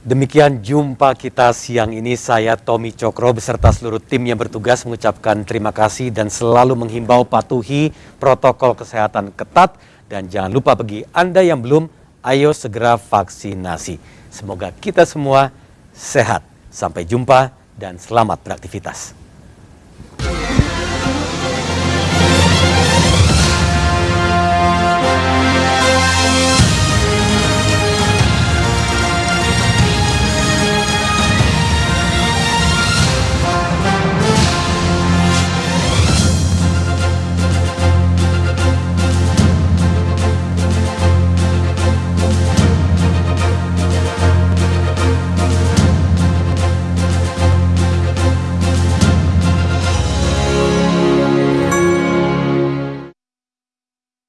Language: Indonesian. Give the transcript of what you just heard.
Demikian jumpa kita siang ini saya Tommy Cokro beserta seluruh tim yang bertugas mengucapkan terima kasih dan selalu menghimbau patuhi protokol kesehatan ketat dan jangan lupa bagi Anda yang belum ayo segera vaksinasi. Semoga kita semua sehat. Sampai jumpa dan selamat beraktivitas.